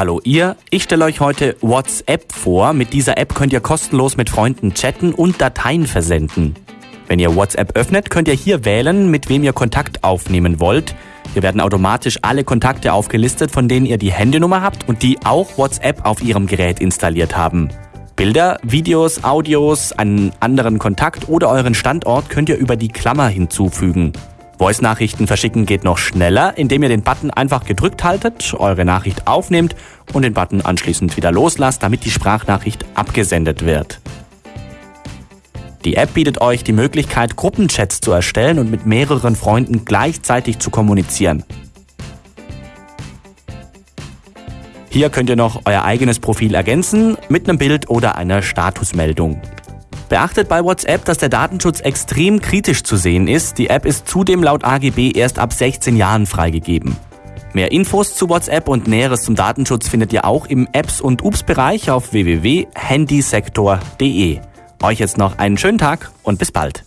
Hallo ihr, ich stelle euch heute WhatsApp vor. Mit dieser App könnt ihr kostenlos mit Freunden chatten und Dateien versenden. Wenn ihr WhatsApp öffnet, könnt ihr hier wählen, mit wem ihr Kontakt aufnehmen wollt. Hier werden automatisch alle Kontakte aufgelistet, von denen ihr die Handynummer habt und die auch WhatsApp auf ihrem Gerät installiert haben. Bilder, Videos, Audios, einen anderen Kontakt oder euren Standort könnt ihr über die Klammer hinzufügen. Voice-Nachrichten verschicken geht noch schneller, indem ihr den Button einfach gedrückt haltet, eure Nachricht aufnehmt und den Button anschließend wieder loslasst, damit die Sprachnachricht abgesendet wird. Die App bietet euch die Möglichkeit, Gruppenchats zu erstellen und mit mehreren Freunden gleichzeitig zu kommunizieren. Hier könnt ihr noch euer eigenes Profil ergänzen mit einem Bild oder einer Statusmeldung. Beachtet bei WhatsApp, dass der Datenschutz extrem kritisch zu sehen ist. Die App ist zudem laut AGB erst ab 16 Jahren freigegeben. Mehr Infos zu WhatsApp und Näheres zum Datenschutz findet ihr auch im Apps- und Ups-Bereich auf www.handysektor.de. Euch jetzt noch einen schönen Tag und bis bald.